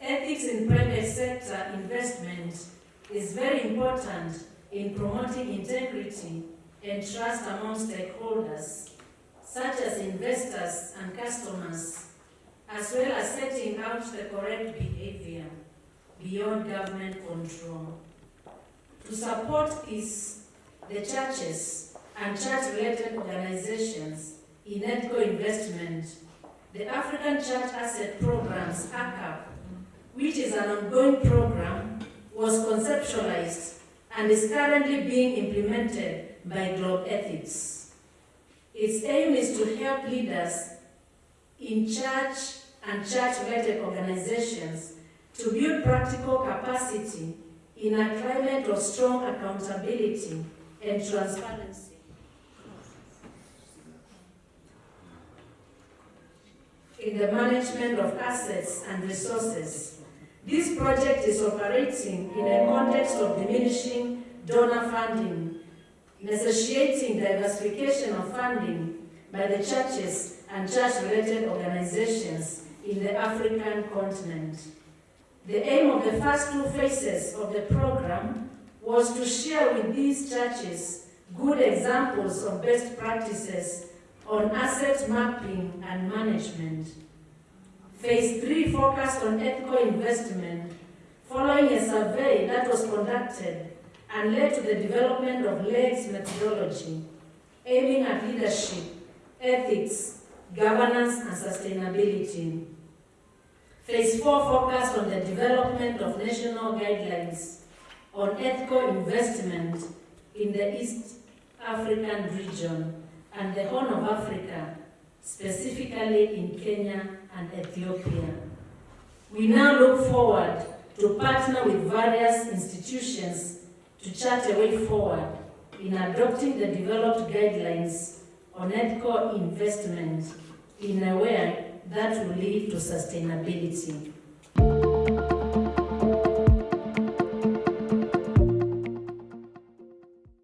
ethics in private sector investment is very important in promoting integrity and trust among stakeholders, such as investors and customers, as well as setting out the correct behavior beyond government control. To support this, the churches and church-related organizations in ethical investment, the African Church Asset Programs, ACAP, which is an ongoing program, was conceptualized and is currently being implemented by Globethics. Its aim is to help leaders in church and church-related organizations to build practical capacity in a climate of strong accountability and transparency. in the management of assets and resources. This project is operating in a context of diminishing donor funding, necessitating diversification of funding by the churches and church-related organizations in the African continent. The aim of the first two phases of the program was to share with these churches good examples of best practices on asset mapping and management. Phase 3 focused on ethical investment following a survey that was conducted and led to the development of LEGS methodology, aiming at leadership, ethics, governance, and sustainability. Phase 4 focused on the development of national guidelines on ethical investment in the East African region and the Horn of Africa, specifically in Kenya and Ethiopia. We now look forward to partner with various institutions to chart a way forward in adopting the developed guidelines on ethical investment in a way that will lead to sustainability.